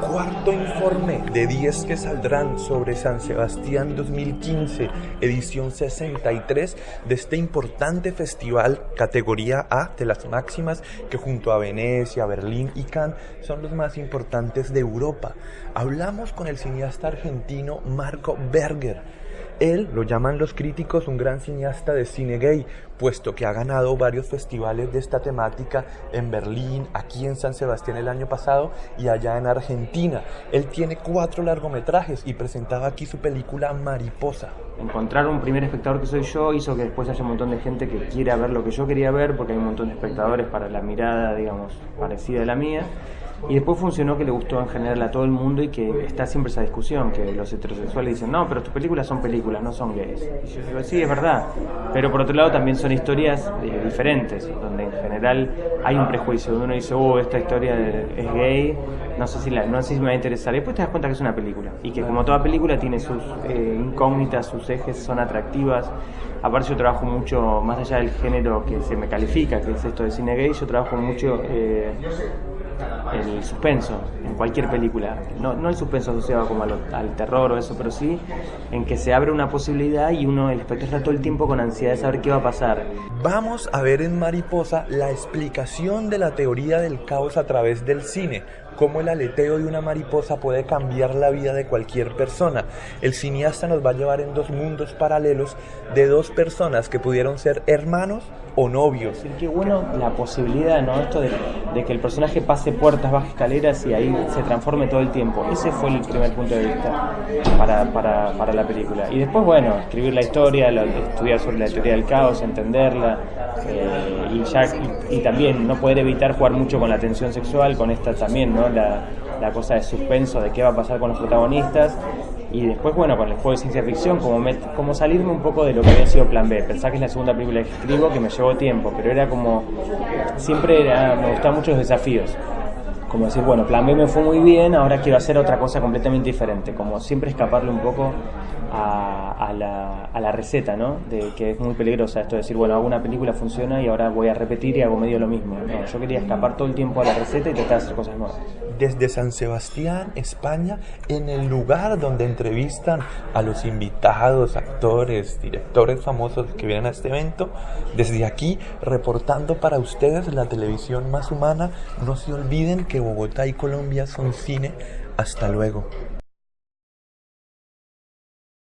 Cuarto informe de 10 que saldrán sobre San Sebastián 2015, edición 63 de este importante festival categoría A de las máximas que junto a Venecia, Berlín y Cannes son los más importantes de Europa. Hablamos con el cineasta argentino Marco Berger él lo llaman los críticos un gran cineasta de cine gay, puesto que ha ganado varios festivales de esta temática en Berlín, aquí en San Sebastián el año pasado y allá en Argentina. Él tiene cuatro largometrajes y presentaba aquí su película Mariposa. Encontrar un primer espectador que soy yo hizo que después haya un montón de gente que quiera ver lo que yo quería ver, porque hay un montón de espectadores para la mirada, digamos, parecida a la mía. Y después funcionó que le gustó en general a todo el mundo y que está siempre esa discusión, que los heterosexuales dicen, no, pero tus películas son películas, no son gays. Y yo digo, sí, es verdad. Pero por otro lado también son historias eh, diferentes, donde en general hay un prejuicio, donde uno dice, oh, esta historia es gay, no sé si, la, no sé si me va a interesar. Y después te das cuenta que es una película y que como toda película tiene sus eh, incógnitas, sus ejes son atractivas. Aparte yo trabajo mucho, más allá del género que se me califica, que es esto de cine gay, yo trabajo mucho... Eh, el suspenso en cualquier película. No, no el suspenso asociado como al, terror o eso, pero sí en que se abre una posibilidad y uno, el espectador está todo el tiempo con ansiedad de saber qué va a pasar. Vamos a ver en Mariposa la explicación de la teoría del caos a través del cine cómo el aleteo de una mariposa puede cambiar la vida de cualquier persona. El cineasta nos va a llevar en dos mundos paralelos de dos personas que pudieron ser hermanos o novios. Sí, qué bueno la posibilidad, ¿no? Esto de, que el personaje pase puertas, baje escaleras y ahí se transforme todo el tiempo. Ese fue el primer punto de vista para, para, para la película. Y después, bueno, escribir la historia, estudiar sobre la teoría del caos, entenderla, eh, y, ya, y, también no poder evitar jugar mucho con la tensión sexual, con esta también, ¿no? La, cosa de suspenso de qué va a pasar con los protagonistas y después, bueno, con el juego de ciencia ficción, como, como salirme un poco de lo que había sido Plan B. Pensá que es la segunda película que escribo, que me llevó tiempo, pero era como, siempre me gustaban mucho los desafíos. Como decir, bueno, Plan B me fue muy bien, ahora quiero hacer otra cosa completamente diferente. Como siempre escaparle un poco a, la, a, la, receta, ¿no? De que es muy peligrosa esto de decir, bueno, hago una película, funciona y ahora voy a repetir y hago medio lo mismo. No, yo quería escapar todo el tiempo a la receta y tratar de hacer cosas nuevas. Desde San Sebastián, España, en el lugar donde entrevistan a los invitados, actores, directores famosos que vienen a este evento, desde aquí, reportando para ustedes la televisión más humana, no se olviden Bogotá y Colombia son cine. Hasta luego.